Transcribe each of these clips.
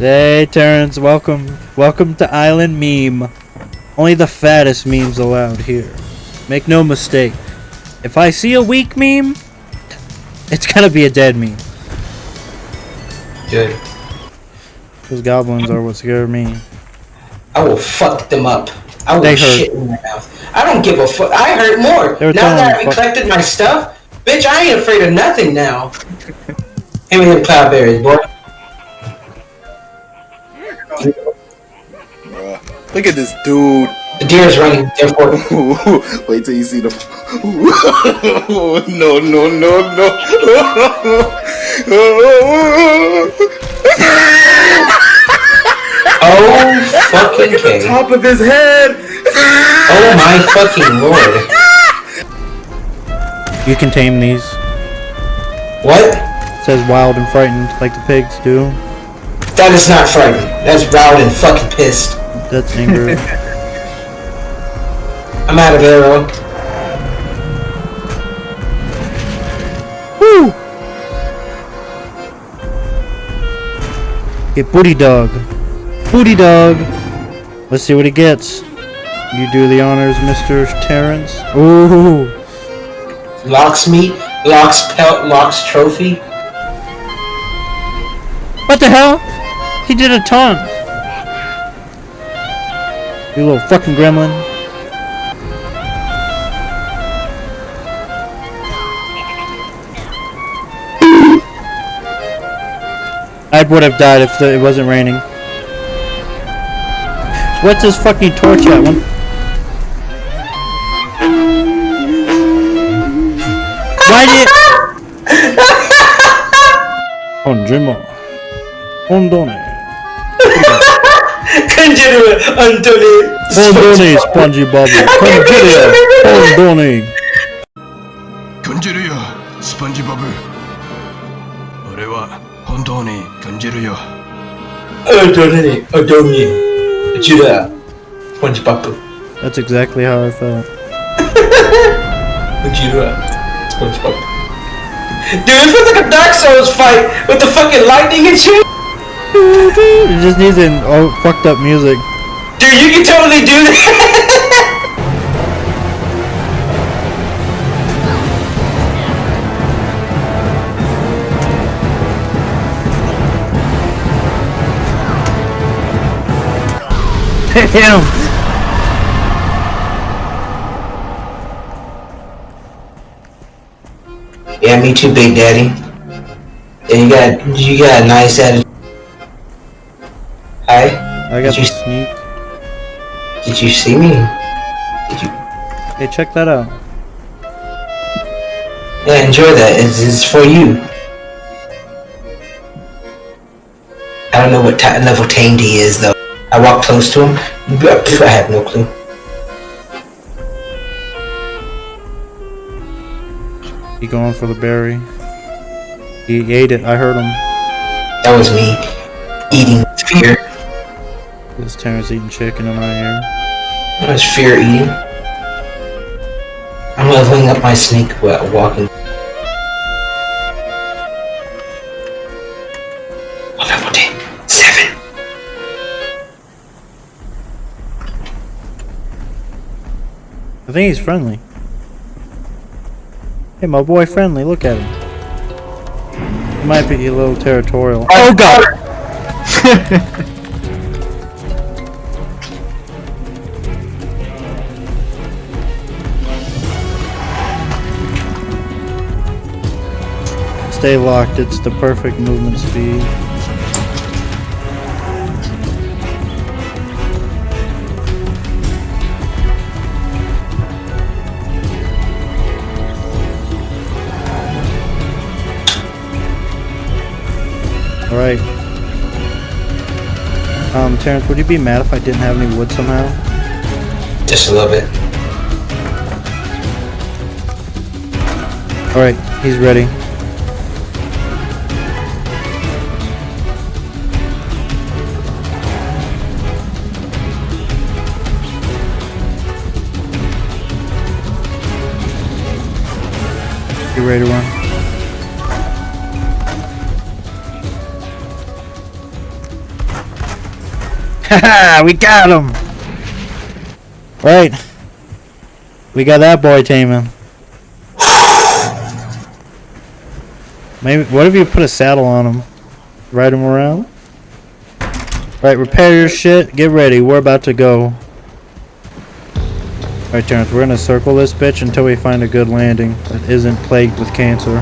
Hey, Terrence, welcome. Welcome to Island Meme. Only the fattest memes allowed here. Make no mistake. If I see a weak meme, it's gonna be a dead meme. Good. Those goblins are what scare me. I will fuck them up. I will They hurt. shit in their mouth. I don't give a fuck. I hurt more. Now that I collected my stuff, bitch, I ain't afraid of nothing now. Give me them cloudberries, boy. Look at this dude. The deer's running, therefore. Wait till you see the. no, no, no, no. Oh, fucking K. Top of his head. Oh my fucking lord. You can tame these. What? It says wild and frightened, like the pigs do. That is not frightening. That's routed and fucking pissed. That's anger. I'm out of arrow. Woo! Get booty dog. Booty dog. Let's see what he gets. You do the honors, Mr. Terrence. Ooh. Lox meat, Lox pelt, Lox trophy. What the hell? He did a ton. You little fucking gremlin. I would have died if the, it wasn't raining. What's this fucking torch at? One. Why did? Onjima. Ondone. Consider Antony. Ondone, Spongy Bobby. Conjuria. Ondone. 感じるよスポンジボブ俺は本当に感じるよ Antony. Antony. Consider. SpongeBob. That's exactly how I felt. Consider. SpongeBob. Dude, this feels like a Dark Souls fight with the fucking lightning and shit. It just needs an oh, fucked up music. Dude, you can totally do that. Damn. Yeah, me too, Big Daddy. And you got you got a nice attitude. I got Did you- the sneak. did you see me? Did you? Hey, check that out. Yeah, enjoy that. It's, it's for you. I don't know what level tamed he is though. I walked close to him. I have no clue. He going for the berry. He ate it. I heard him. That was me eating fear. This Terrence eating chicken in my ear. That was fear eating. I'm leveling up my snake while walking. Oh, level 10. 7. I think he's friendly. Hey, my boy friendly. Look at him. He might be a little territorial. Oh god! Stay locked. It's the perfect movement speed. Alright. Um, Terrence, would you be mad if I didn't have any wood somehow? Just a little bit. Alright, he's ready. Ready to run? Haha, we got him! Right. We got that boy taming. Maybe, what if you put a saddle on him? Ride him around? Right, repair your shit. Get ready. We're about to go. Alright, Terrence, we're gonna circle this bitch until we find a good landing that isn't plagued with cancer.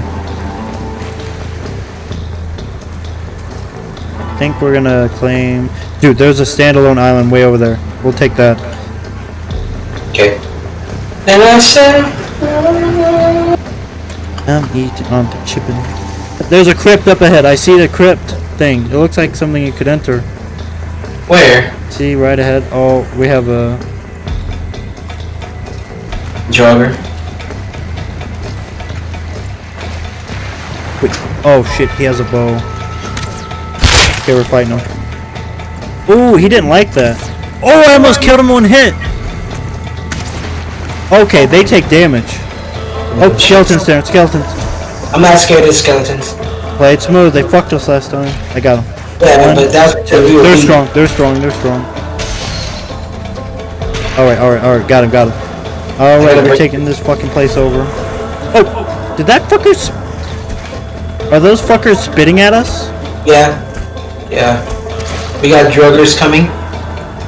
I think we're gonna claim... Dude, there's a standalone island way over there. We'll take that. Okay. And I said, I'm eating on the chippin'. There's a crypt up ahead. I see the crypt thing. It looks like something you could enter. where? See, right ahead. Oh, we have a... Jogger. Wait. Oh, shit. He has a bow. Okay, we're fighting him. Ooh, he didn't like that. Oh, I almost killed him one hit. Okay, they take damage. Oh, skeletons there. Skeletons. I'm not scared of skeletons. Play it smooth. They fucked us last time. I got him. Yeah, but that's because we were They're strong. They're strong. They're strong. All right. All right. All right. Got him. Got him. All right. We're taking this fucking place over. Oh, did that fucker? Sp- Are those fuckers spitting at us? Yeah. Yeah. We got druggers coming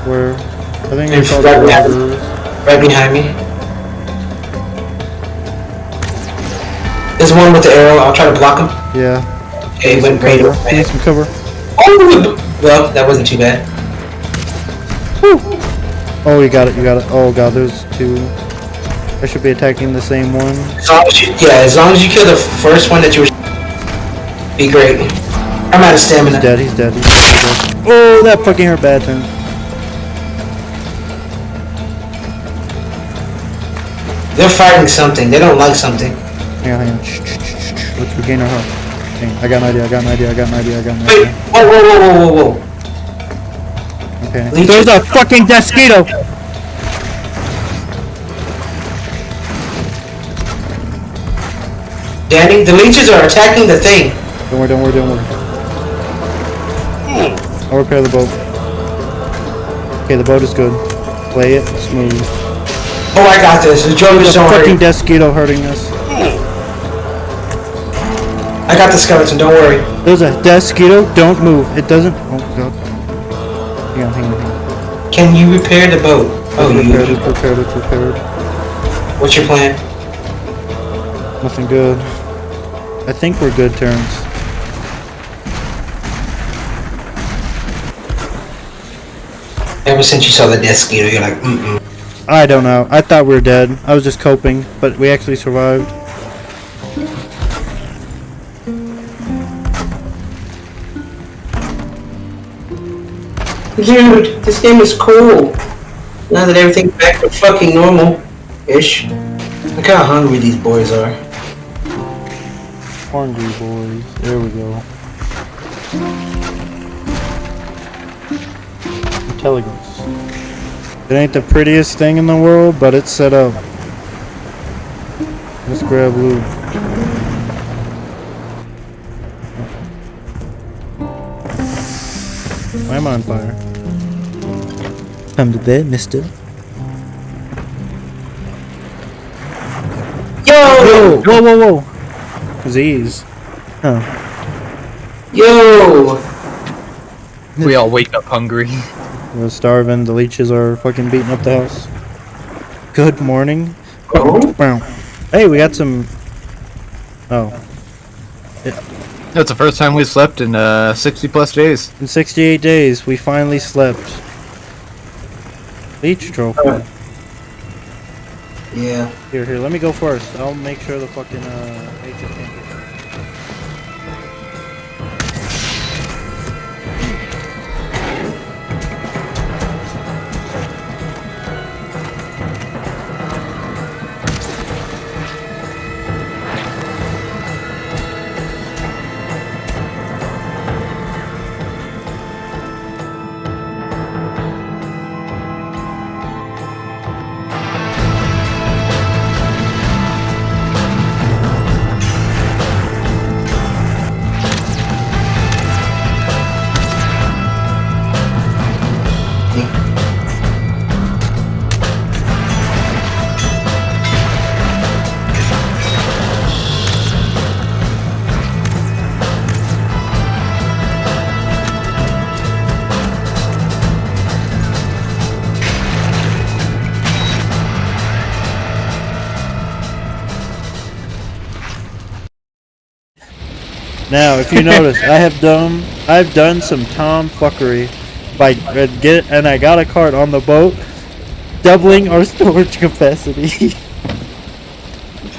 Where? I think In they're called front of us. robbers. right behind me. There's one with the arrow. I'll try to block him. Yeah. Okay, Need went right cover. over. Need some cover. Oh, well, that wasn't too bad. Oh, you got it. You got it. Oh god, there's two. I should be attacking the same one. As long as you, yeah, as long as you kill the first one that you were, be great. I'm out of stamina. He's dead. He's dead. He's dead. He's dead. Oh, that fucking hurt bad turn. They're fighting something. They don't like something. Hang on, hang on. Shh, shh, shh, shh. Let's regain our health. Hang on. I got an idea. I got an idea. I got an idea. I got an idea. whoa, whoa, whoa, whoa, whoa, whoa. Okay. Leech- There's a fucking Deathsquito! Danny, the leeches are attacking the thing. Don't worry, don't worry, don't worry. I'll repair the boat. Okay, the boat is good. Play it smooth. Oh, I got this. The druggers is a don't fucking. Deathsquito hurting us. I got the skeleton. Don't worry. There's a Deathsquito. Don't move. It doesn't. Oh god. Hang on, hang on, hang on. Can you repair the boat? Oh, repaired, you. it's repaired, it's repaired. What's your plan? Nothing good. I think we're good turns. Ever since you saw the death skeeter, you're like, mm-mm. I don't know. I thought we were dead. I was just coping, but we actually survived. Dude, this game is cool. Now that everything's back to fucking normal-ish. Look how hungry these boys are. Hungry boys. There we go. Intelligence. It ain't the prettiest thing in the world, but it's set up. Let's grab loot. Why am I on fire? Come to bed, mister. Yo! Whoa, whoa, whoa, whoa. Z's. Oh. Yo! We all wake up hungry. We're starving. The leeches are fucking beating up the house. Good morning. Oh? Hey, we got some. Oh, Yeah. That's the first time we slept in uh 60 plus days. in 68 days, we finally slept. Leech trophy. Yeah. Here, here. Let me go first. I'll make sure the fucking uh. agent can't Now, if you notice, I have done I've done some tom fuckery by uh, get and I got a cart on the boat, doubling our storage capacity.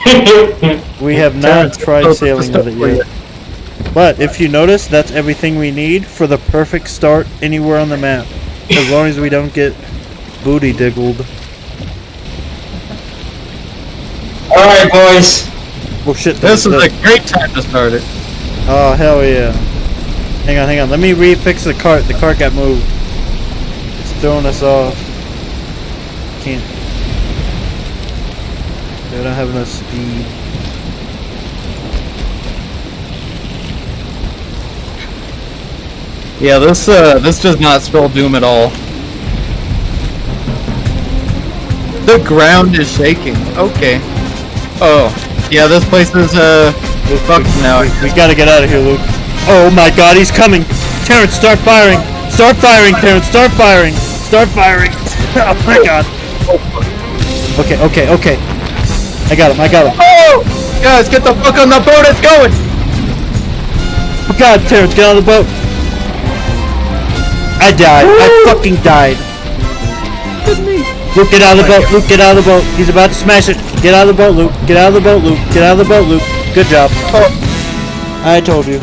we have not tried sailing with it yet. But if you notice, that's everything we need for the perfect start anywhere on the map. As long as we don't get booty diggled. Alright, boys. Oh shit! This is a great time to start it. Oh hell yeah! Hang on, hang on. Let me refix the cart. The cart got moved. It's throwing us off. Can't. I don't have enough speed. Yeah, this uh, this does not spell doom at all. The ground is shaking. Okay. Oh, yeah, this place is uh, fucked now. We gotta get out of here, Luke. Oh my god, he's coming! Terrence, start firing! Start firing, Terrence! Start firing! Start firing! oh my god! Okay, okay, okay. I got him, I got him. Oh, guys, get the fuck on the boat! It's going. Oh god, Terrence, get out of the boat! I died. I fucking died. Luke, get out of the boat. Luke, get out of the boat. He's about to smash it. Get out of the boat, Luke. Get out of the boat, Luke. Get out of the boat, Luke. Good job. I told you.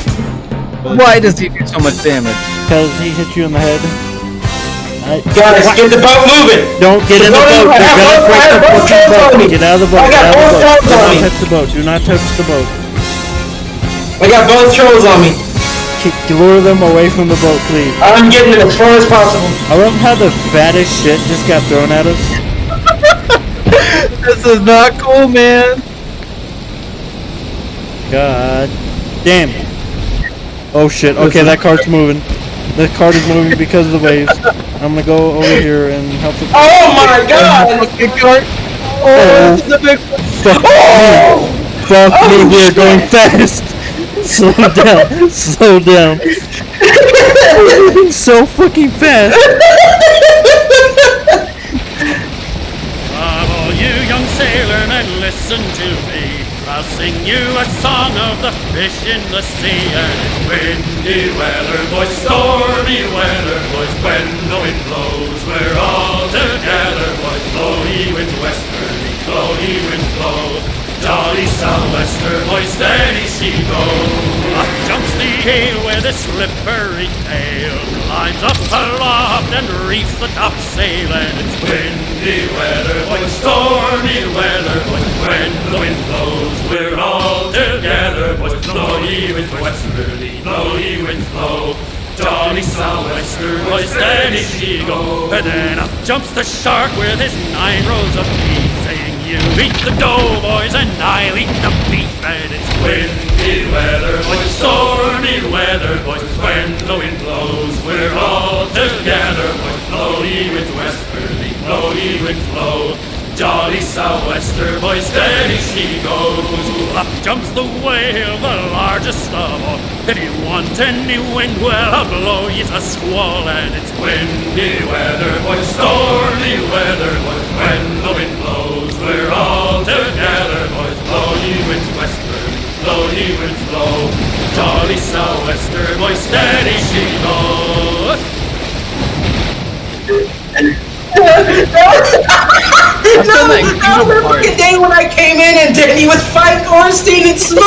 Why does he do so much damage? Because he hit you in the head. I, Guys, get the boat moving. Don't get in the Don't boat. even- They're gonna have break the both- I have both fucking hands boat. me. Get out of the boat. I got out of the both boat. hands Do on not me. touch the boat. Do not touch the boat. I got both trolls on me. Lure them away from the boat, please. I'm getting it as far as possible. I love how the fattest shit just got thrown at us. This is not cool, man. God damn. Oh shit. Okay, that cart's moving. The cart is moving because of the waves. I'm gonna go over here and help it. Oh, oh my god! Fucking cart. Oh. oh this is a big. Fuck me. Oh! Fuck me, we're going fast. Slow down. Slow down. so fucking fast. Bravo, you young sailormen, listen to me. I'll sing you a song of the fish in the sea. And it's windy weather, boys, stormy weather, boys. When the wind blows, we're all together, boys. Blow ye winds westerly, blow ye winds blow. Jolly sou'wester, boys, steady she goes. Up jumps the gale with a slippery tail, climbs up aloft and reefs the topsail, and it's windy weather, boys, stormy weather, boys. When the wind blows, we're all together, boys. Blow ye winds westerly, blow ye winds blow. Jolly sou'wester, boys, steady she go. And then up jumps the shark with his nine rows of teeth, You eat the dough, boys, and I'll eat the beef. And it's windy weather, boys, stormy weather, boys. When the wind blows, we're all together, boys. Blow ye winds westerly, blow ye winds blow. Jolly sou'wester, boy, steady she goes. Up jumps the whale, the largest of all. If you want any wind, well, I'll blow you a squall. And it's windy Sou'wester, boy, steady she goes. No, that was the fucking day when I came in and Danny was fighting Ornstein and Smough.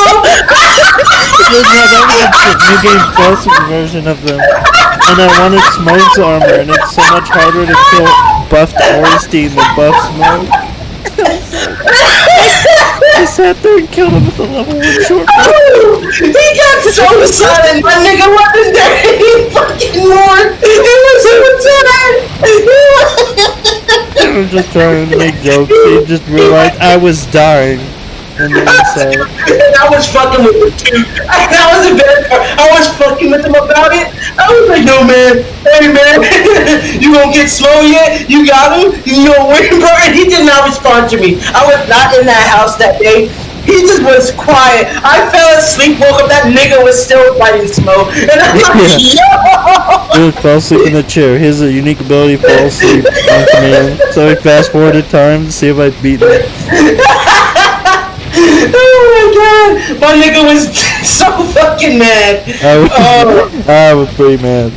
Yeah, that was new game plus version of them. And I wanted Smough's armor, and it's so much harder to kill buffed Ornstein than buff Smough. I sat there and killed him with a level 1 short bow. he got so silent, my nigga wasn't there fucking more. He was so tired. I was just trying to make jokes. He just realized I was dying. And then he said, I was fucking with him too. That was the best part. I was fucking with him about it. I was like, no man, hey man, you gonna get slow yet? You got him? You gonna win, bro? And he did not respond to me. I was not in that house that day. He just was quiet. I fell asleep, woke up, that nigga was still fighting Smough. And I'm like, yo! Luke fell asleep in the chair. He has a unique ability to fall asleep on command. So he fast forwarded time to see if I beat him. Oh my god! My nigga was so fucking mad. I was, Oh. I was pretty mad.